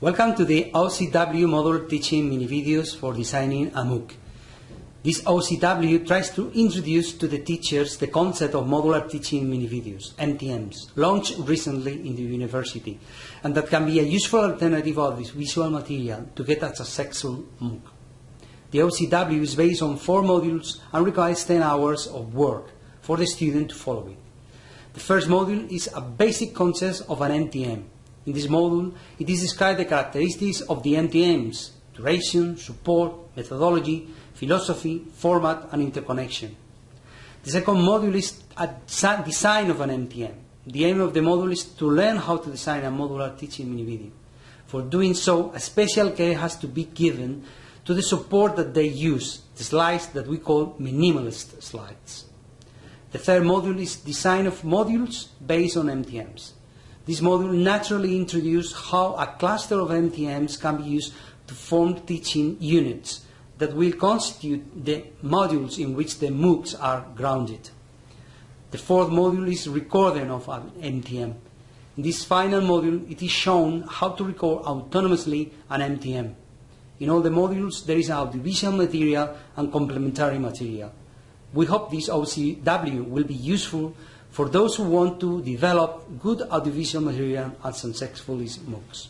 Welcome to the OCW module teaching mini videos for designing a MOOC. This OCW tries to introduce to the teachers the concept of modular teaching mini videos, MTMs, launched recently in the university, and that can be a useful alternative of this visual material to get a successful MOOC. The OCW is based on four modules and requires 10 hours of work for the student to follow it. The first module is a basic concept of an MTM. In this module, it is described the characteristics of the MTMs, duration, support, methodology, philosophy, format, and interconnection. The second module is a design of an MTM. The aim of the module is to learn how to design a modular teaching mini video. For doing so, a special care has to be given to the support that they use, the slides that we call minimalist slides. The third module is design of modules based on MTMs. This module naturally introduces how a cluster of MTMs can be used to form teaching units that will constitute the modules in which the MOOCs are grounded. The fourth module is recording of an MTM. In this final module, it is shown how to record autonomously an MTM. In all the modules, there is audiovisual material and complementary material. We hope this OCW will be useful for those who want to develop good audiovisual material and successful MOOCs.